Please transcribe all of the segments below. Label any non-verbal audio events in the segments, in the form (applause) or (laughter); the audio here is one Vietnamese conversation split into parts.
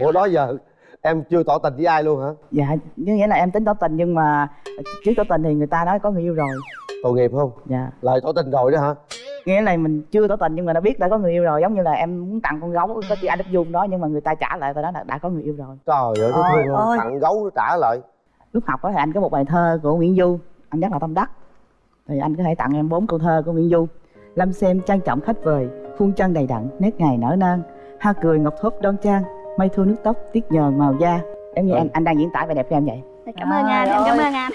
ủa đó giờ em chưa tỏ tình với ai luôn hả? Dạ như nghĩa là em tính tỏ tình nhưng mà trước tỏ tình thì người ta nói có người yêu rồi. Tội nghiệp không? Dạ. Lời tỏ tình rồi đó hả? Nghĩa là mình chưa tỏ tình nhưng mà đã biết đã có người yêu rồi giống như là em muốn tặng con gấu có chị anh đức dung đó nhưng mà người ta trả lại tao đó là đã có người yêu rồi. Trời ơi thấy thương không? ôi. tặng gấu trả lại. Lúc học đó thì anh có một bài thơ của nguyễn du anh rất là tâm đắc. Thì anh có thể tặng em bốn câu thơ của nguyễn du. Lâm xem trang trọng khách vời khuôn chân đầy đặn nét ngày nở nang. Hoa cười ngọc thốt đoan trang mây thu nước tóc tiết nhờn màu da em như Ừ. anh anh đang diễn tả vẻ đẹp của em vậy Dạ, cảm ơn anh em cảm ơn anh à,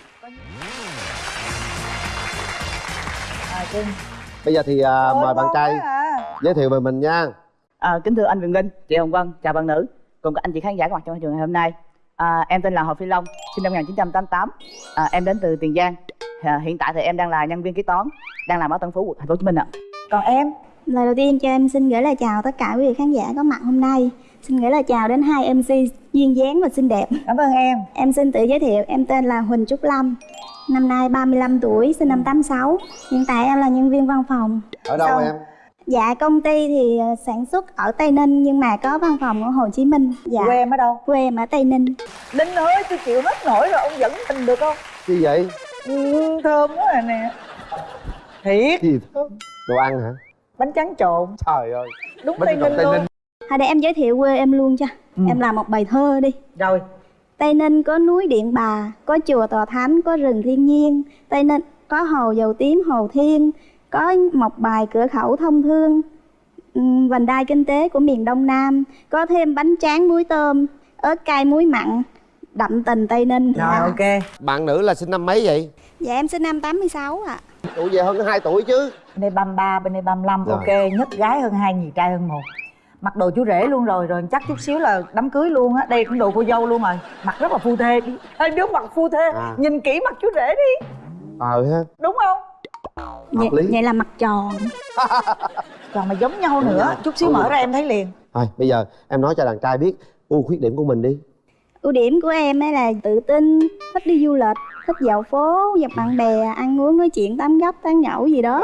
Trinh bây giờ thì à, mời bạn trai à. giới thiệu về mình nha À, kính thưa anh Quyền Linh, chị Hồng Vân, chào bạn nữ cùng các anh chị khán giả có mặt trong trường ngày hôm nay. À, em tên là Hồ Phi Long, sinh năm 1988. À, em đến từ Tiền Giang. À, hiện tại thì em đang là nhân viên kế toán, đang làm ở Tân Phú, thành phố Hồ Chí Minh ạ. còn em lời đầu tiên cho em xin gửi lời chào tất cả quý vị khán giả có mặt hôm nay. Xin gửi lời chào đến hai mc duyên dáng và xinh đẹp. Cảm ơn em. Em xin tự giới thiệu em tên là huỳnh trúc lâm. Năm nay 35 tuổi sinh năm 86 hiện tại em là nhân viên văn phòng. Ở đâu Sao? em? Dạ công ty thì ờ, sản xuất ở tây ninh nhưng mà có văn phòng ở hồ chí minh. Dạ. Quê em ở đâu? Quê em ở tây ninh. Linh ơi tôi chịu hết nổi rồi ông dẫn mình được không? Gì vậy? Ừ, thơm quá rồi nè. Thiệt. Gì? Đó đồ ăn hả bánh tráng trộn trời ơi đúng Bánh tây ninh Tây luôn Ninh. thôi để em giới thiệu quê em luôn cho Ừ. em làm một bài thơ đi rồi Tây Ninh có núi Điện Bà, có chùa Tòa Thánh, có rừng thiên nhiên. Tây Ninh có hồ dầu tím, hồ thiên, có một bài cửa khẩu thông thương, ừm, vành đai kinh tế của miền Đông Nam, có thêm bánh tráng muối tôm, ớt cay muối mặn, đậm tình Tây Ninh. rồi Dạ. ok bạn nữ là sinh năm mấy vậy Dạ em sinh năm 86 ạ. Tuổi về hơn 2 tuổi chứ. Bên đây 33, bên đây 35 Rồi. ok nhất gái hơn hai nhì trai hơn một. Mặc đồ chú rể luôn rồi rồi chắc chút xíu là đám cưới luôn á. Đây cũng đồ cô dâu luôn rồi. Mặc rất là phu thê. Hai đứa mặc phu thê À. nhìn kỹ mặt chú rể đi. Ờ ha đúng không? Vậy, lý. vậy là mặt tròn. (laughs) còn mà giống nhau nữa. chút xíu Đúng mở ra em thấy liền. Thôi bây giờ em nói cho đàn trai biết ưu khuyết điểm của mình đi. Ưu điểm của em ấy là tự tin, thích đi du lịch, thích dạo phố, gặp bạn bè, ăn uống, nói chuyện, tám gấp, tán nhậu gì đó.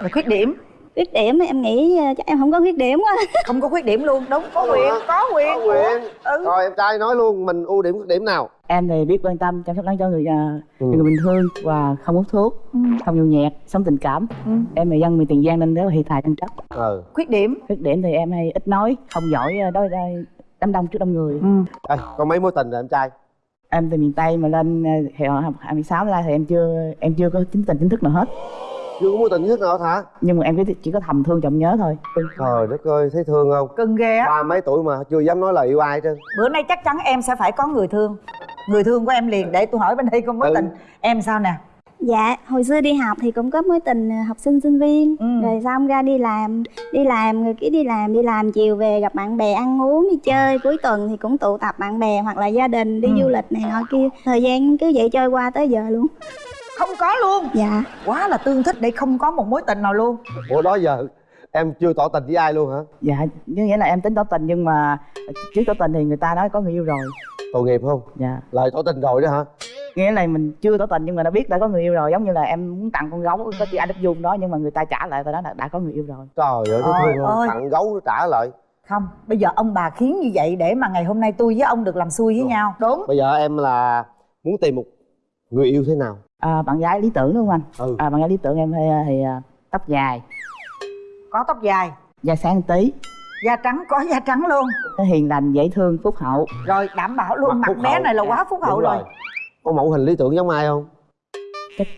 rồi khuyết điểm Khuyết điểm em nghĩ ờ, chắc em không có khuyết điểm quá. không có khuyết điểm luôn đúng có quyền có quyền Có quyền. ừ. rồi em trai nói luôn mình ưu điểm khuyết điểm nào Em thì biết quan tâm, chăm sóc lắng cho người, uh, Ừ. người bình thường và không hút thuốc, Ừ. không nhậu nhẹt, sống tình cảm. Ừ. Em là dân miền Tiền Giang nên rất là hi tài chân chất. ờ khuyết điểm Khuyết điểm thì em hay ít nói, không giỏi ờ, đối đôi đám đông trước đông người. ừ. Ê, có mấy mối tình rồi em trai Em từ miền Tây mà lên ờ, thì học 26 ra thì em chưa em chưa có chính tình chính thức nào hết. chưa có mối tình nhất nào hết hả? Nhưng mà em chỉ, chỉ có thầm thương chồng nhớ thôi. trời đất ơi thấy thương không? Cưng ghê á. Ba mấy tuổi mà chưa dám nói lời yêu ai trơn bữa nay chắc chắn em sẽ phải có người thương. Người thương của em liền để tôi hỏi bên đây có mối Ừ. tình. Em sao nè Dạ, hồi xưa đi học thì cũng có mối tình ờ, học sinh sinh viên. Ừ. Rồi xong ra đi làm, đi làm người kia đi làm, đi làm chiều về gặp bạn bè ăn uống, đi chơi. Cuối tuần thì cũng tụ tập bạn bè hoặc là gia đình đi Ừ. du lịch này nọ kia. Thời gian cứ vậy trôi qua tới giờ luôn. Không có luôn? Dạ, quá là tương thích để không có một mối tình nào luôn. Ủa đó giờ em chưa tỏ tình với ai luôn hả? Dạ, như nghĩa là em tính tỏ tình nhưng mà trước tỏ tình thì người ta nói có người yêu rồi. tội nghiệp không? Dạ. lời tỏ tình rồi đó hả Nghĩa là mình chưa tỏ tình nhưng mà đã biết đã có người yêu rồi, giống như là em muốn tặng con gấu có chị anh Đức Dung đó nhưng mà người ta trả lại tao đó là đã có người yêu rồi. trời ơi ơi. tặng gấu trả lại không bây giờ ông bà khiến như vậy để mà ngày hôm nay tôi với ông được làm xui với Đúng. nhau đúng bây giờ em là muốn tìm một người yêu thế nào À, bạn gái lý tưởng đúng không anh? ừ À, bạn gái lý tưởng em thì, thì à, tóc dài, có tóc dài da sáng tí, da trắng có da trắng luôn hiền lành, dễ thương, phúc hậu. rồi đảm bảo luôn mặt, phúc bé hậu. này là quá phúc hậu Đúng rồi. Có mẫu hình lý tưởng giống ai không Chắc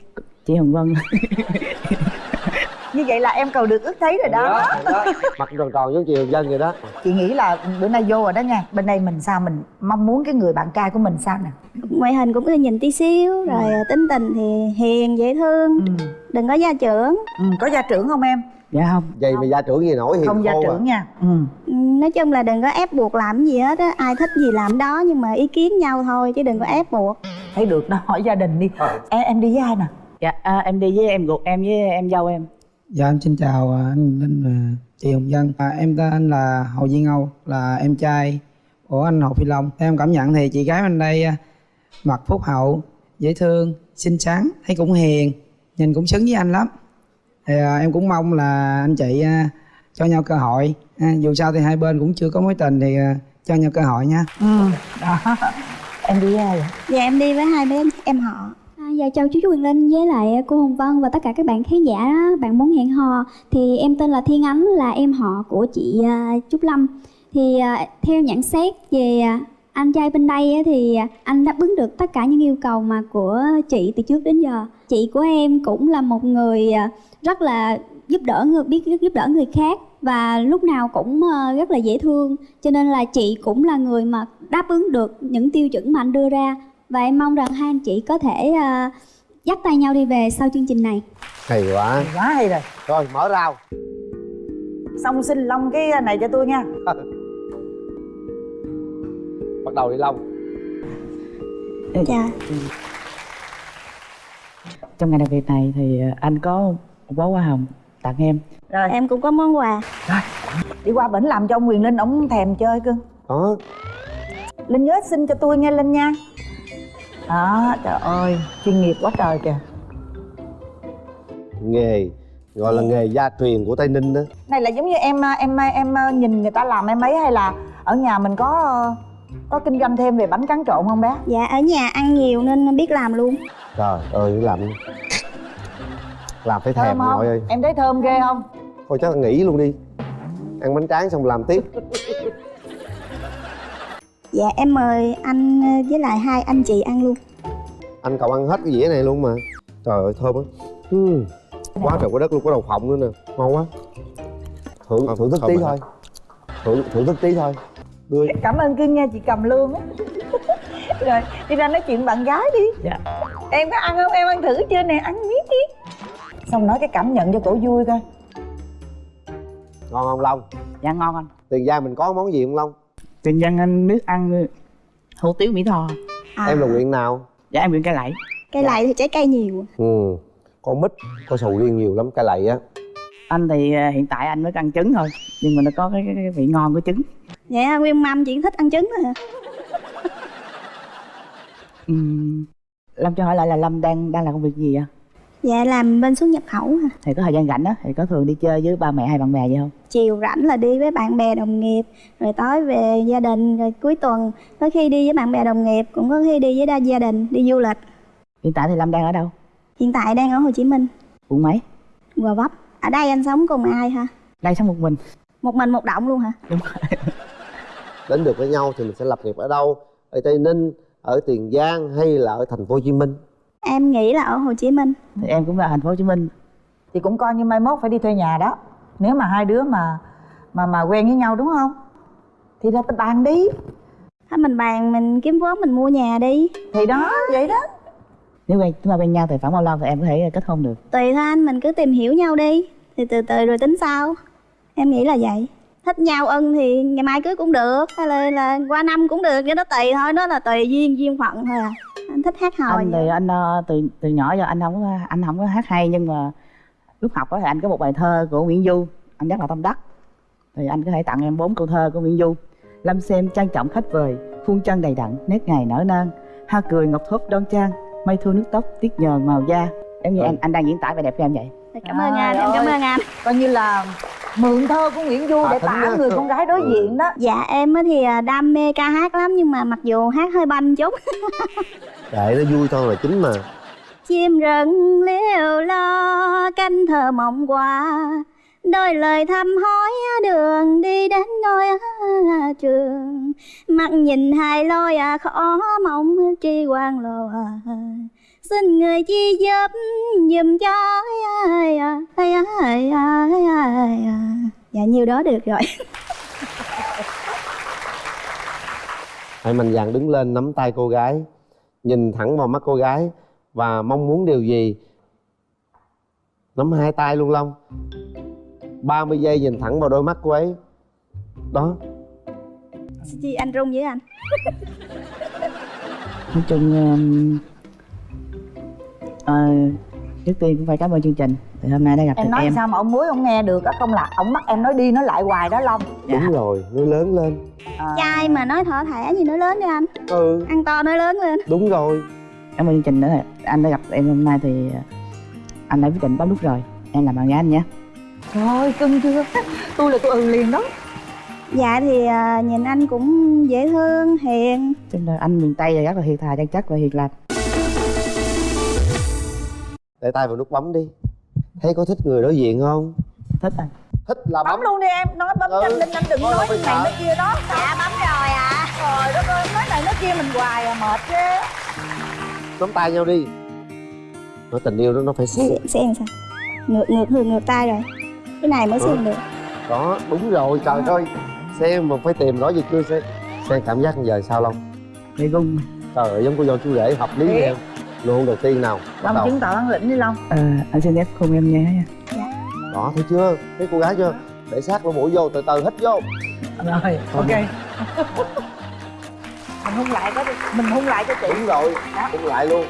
chị Hồng Vân. (laughs) như vậy là em cầu được ước thấy rồi đó Rồi đó. mặt tròn tròn giống chiều dân vậy đó chị nghĩ là bữa nay vô rồi đó nha bên đây mình sao mình mong muốn cái người bạn trai của mình sao nè ngoại hình cũng cứ nhìn tí xíu Rồi ờ, tính tình thì hiền, dễ thương, ừ. đừng có gia trưởng ừ. có gia trưởng không em Dạ không. vậy mà gia trưởng gì nổi hiền không gia à. trưởng nha ừ. Ừ, Nói chung là đừng có ép buộc làm gì hết á Ai thích gì làm đó nhưng mà ý kiến nhau thôi chứ đừng có ép buộc thấy được đó hỏi gia đình đi Ờ. em, em đi với ai nè Dạ, à, em đi với em ruột em với em dâu em. Dạ em xin chào à, anh Linh và chị Hồng Dân. À, em tên là Hồ Duy Âu, là em trai của anh Hồ Phi Long. Em cảm nhận thì chị gái bên đây à, mặt phúc hậu, dễ thương, xinh xắn, thấy cũng hiền, nhìn cũng xứng với anh lắm. Thì à, em cũng mong là anh chị à, cho nhau cơ hội. À, dù sao thì hai bên cũng chưa có mối tình thì à, cho nhau cơ hội nha ừ đó em đi ai vậy Dạ em đi với hai bé em họ dạ chào chú Quyền Linh với lại cô Hồng Vân và tất cả các bạn khán giả đó. bạn muốn hẹn hò thì em tên là Thiên Ánh, là em họ của chị à, Trúc Lâm. Thì à, theo nhận xét về anh trai bên đây thì anh đáp ứng được tất cả những yêu cầu mà của chị từ trước đến giờ. Chị của em cũng là một người à, rất là giúp đỡ người, biết giúp đỡ người khác và lúc nào cũng rất là dễ thương. Cho nên là chị cũng là người mà đáp ứng được những tiêu chuẩn mà anh đưa ra và em mong rằng hai anh chị có thể à, dắt tay nhau đi về sau chương trình này. Hay quá. Quá hay rồi. Rồi mở rào. Xong xin long cái này cho tôi nha. (laughs) Bắt đầu đi long. Dạ. Trong ngày đặc biệt này thì à, anh có một bó hoa hồng tặng em. Rồi. Em cũng có món quà. Đi qua bển làm cho ông quyền linh ổng thèm chơi cưng đó linh nhớ xin cho tôi nghe linh nha đó trời ơi chuyên nghiệp quá trời kìa. Nghề gọi là nghề gia truyền của tây ninh đó. Này là giống như em em em nhìn người ta làm em ấy hay là ở nhà mình có có kinh doanh thêm về bánh tráng trộn không bé? Dạ ở nhà ăn nhiều nên biết làm luôn. Trời ơi làm làm phải thèm nội ơi em thấy thơm ghê không? Thôi chắc là nghỉ luôn đi. Ăn bánh tráng xong làm tiếp Dạ em mời anh với lại hai anh chị ăn luôn. Anh cậu ăn hết cái dĩa này luôn mà. Trời ơi thơm á Ừm, quá trời quá đất luôn có đậu phộng nữa nè. Ngon quá. Thưởng thưởng thức tí thôi. thưởng thưởng thức tí thôi. Đưa cảm ơn cưng nha chị cầm lương á. (laughs) Rồi đi ra nói chuyện bạn gái đi. Dạ. em có ăn không? Em ăn thử chưa nè? Ăn miếng đi. Xong nói cái cảm nhận cho cổ vui coi. Ngon không long? Dạ ngon anh. Tiền giang mình có món gì không long tiền nhân anh biết ăn hủ tiếu mỹ tho. À, em là nguyện nào? Dạ em nguyện cây lẫy Cây lậy thì trái cây nhiều. Ừ con mít có sầu riêng nhiều lắm cái lầy á. Anh thì à, hiện tại anh mới ăn trứng thôi nhưng mà nó có cái, cái, cái vị ngon của trứng. Dạ nguyên mâm chỉ thích ăn trứng thôi hả? Lâm cho hỏi lại là lâm đang đang làm công việc gì ạ Dạ làm bên xuất nhập khẩu hả? Thì có thời gian rảnh á thì có thường đi chơi với ba mẹ hay bạn bè vậy không? Chiều rảnh là đi với bạn bè đồng nghiệp Rồi tối về gia đình Rồi cuối tuần có khi đi với bạn bè đồng nghiệp Cũng có khi đi với đa gia đình đi du lịch. Hiện tại thì lâm đang ở đâu? Hiện tại đang ở Hồ Chí Minh. Quận mấy? Gò Vấp. Ở đây anh sống cùng ai hả? Đây sống một mình. Một mình một động luôn hả? Đúng rồi. (laughs) Đến được với nhau thì mình sẽ lập nghiệp ở đâu? Ở tây ninh ở tiền giang hay là ở thành phố hồ chí minh Em nghĩ là ở Hồ Chí Minh. Thì em cũng là thành phố hồ chí minh. Thì cũng coi như mai mốt phải đi thuê nhà đó. Nếu mà hai đứa mà mà mà quen với nhau đúng không? Thì ra ta bàn đi. Thôi mình bàn mình kiếm vốn mình mua nhà đi. Thì đó vậy đó. Nếu quen chúng ta quen nhau thì khoảng bao lâu thì em có thể kết hôn được? Tùy thôi anh mình cứ tìm hiểu nhau đi. Thì từ từ rồi tính sau. Em nghĩ là vậy Thích nhau ân thì ngày mai cưới cũng được Hay là, là qua năm cũng được Cái đó tùy thôi Đó là tùy duyên duyên phận thôi à. Anh thích hát hò anh vậy? thì anh ờ, từ từ nhỏ giờ anh không có anh không có hát hay nhưng mà lúc học á thì anh có một bài thơ của Nguyễn Du anh rất là tâm đắc. Thì anh có thể tặng em bốn câu thơ của Nguyễn Du. Lâm xem trang trọng khách vời khuôn chân đầy đặn nét ngày nở nang. Ha cười ngọc thốt đoan trang mây thu nước tóc tiết nhờn màu da. Em như Ừ. anh anh đang diễn tả vẻ đẹp của em vậy. Cảm ơn anh, em cảm ơi. ơn anh. Coi như là mượn thơ của nguyễn du À, để tả người con gái đối Ừ. diện đó. Dạ em á thì à, đam mê ca hát lắm Nhưng mà mặc dù hát hơi banh chút. (laughs) Để nó vui thôi là chính mà. Chim rừng liều lo canh thờ mộng qua Đôi lời thăm hỏi đường đi đến ngôi trường. Mặt nhìn hai lối à, khó mong tri quan lộ à. Xin người chi giúp giùm cho Dạ nhiêu đó được rồi. Hãy mạnh dạn đứng lên nắm tay cô gái nhìn thẳng vào mắt cô gái và mong muốn điều gì? Nắm hai tay luôn long. 30 giây nhìn thẳng vào đôi mắt cô ấy. Đó. Chi anh rung với anh? (laughs) Nói chung um, ờ, trước tiên cũng phải cảm ơn chương trình thì hôm nay đã gặp em được nói em. sao mà ông muối ông nghe được á không là ông bắt em nói đi nói lại hoài đó long. Dạ. đúng rồi nói lớn lên. À, Trai mà nói thỏ thẻ gì nói lớn đi anh. Ừ. Ăn to nói lớn lên. Đúng rồi. Cảm ơn chương trình nữa. Anh đã gặp em hôm nay thì ờ, anh đã quyết định bấm nút rồi. Em làm bạn gái anh nhé. Trời ơi cưng chưa? (laughs) Tôi là tôi ừ liền đó. Dạ thì à, nhìn anh cũng dễ thương hiền. Cho nên anh miền tây là rất là hiền thà chân chất và hiền lành. Để tay vào nút bấm đi thấy có thích người đối diện không? Thích anh thích là bấm bấm. luôn đi em nói bấm Ừ. nhanh lên anh đừng Thôi nói này nói kia đó. Dạ bấm rồi ạ. Trời đất ơi nói này nói kia mình hoài à mệt ghê. Nắm tay nhau đi. Nói tình yêu đó nó phải sẽ làm sao. Ngược ngược thường ngược tay rồi. Cái này mới Ừ. xem được. Đó đúng rồi trời ơi. Xem mà phải tìm rõ gì chưa xem. Xem cảm giác giờ sao long? Bị gung trời ơi giống cô dâu chú rể hợp lý Thiệt. Em luôn đầu tiên nào. Long chứng tỏ bản lĩnh đi long. Ờ, anh xin phép hôn em nha đó thấy chưa? Thấy cô gái chưa? Để sát lỗ mũi vô từ từ hít vô. Rồi ok. mình hung lại có đi mình hung lại cho chị. Đúng rồi. Đó. cũng lại luôn